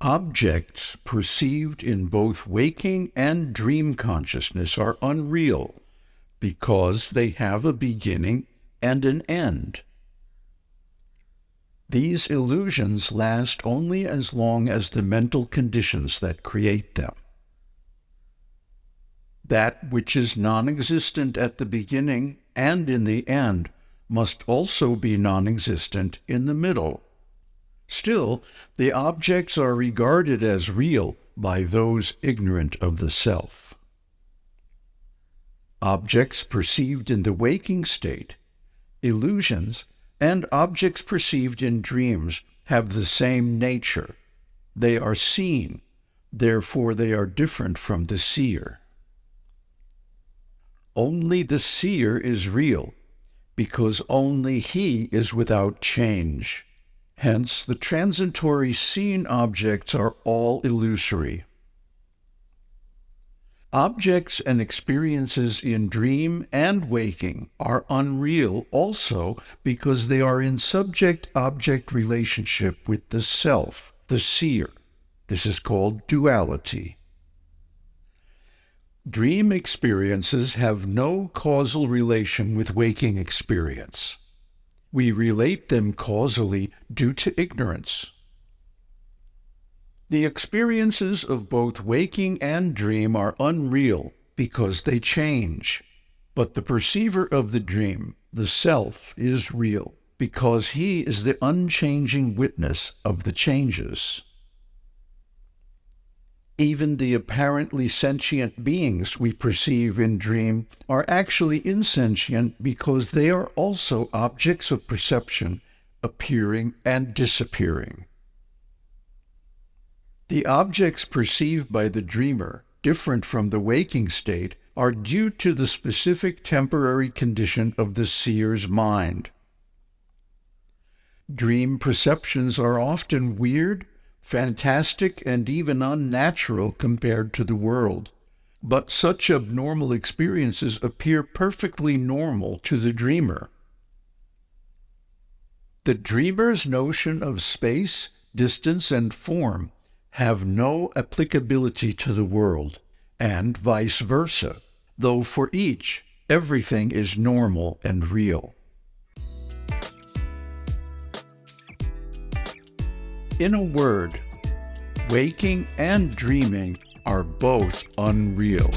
Objects perceived in both waking and dream consciousness are unreal because they have a beginning and an end. These illusions last only as long as the mental conditions that create them. That which is non existent at the beginning and in the end must also be non existent in the middle. Still, the objects are regarded as real by those ignorant of the self. Objects perceived in the waking state, illusions, and objects perceived in dreams have the same nature. They are seen, therefore they are different from the seer. Only the seer is real, because only he is without change. Hence, the transitory seen objects are all illusory. Objects and experiences in dream and waking are unreal also because they are in subject object relationship with the self, the seer. This is called duality. Dream experiences have no causal relation with waking experience. We relate them causally due to ignorance. The experiences of both waking and dream are unreal because they change. But the perceiver of the dream, the self, is real because he is the unchanging witness of the changes. Even the apparently sentient beings we perceive in dream are actually insentient because they are also objects of perception, appearing and disappearing. The objects perceived by the dreamer, different from the waking state, are due to the specific temporary condition of the seer's mind. Dream perceptions are often weird, fantastic, and even unnatural compared to the world. But such abnormal experiences appear perfectly normal to the dreamer. The dreamer's notion of space, distance, and form have no applicability to the world, and vice versa, though for each everything is normal and real. In a word, waking and dreaming are both unreal.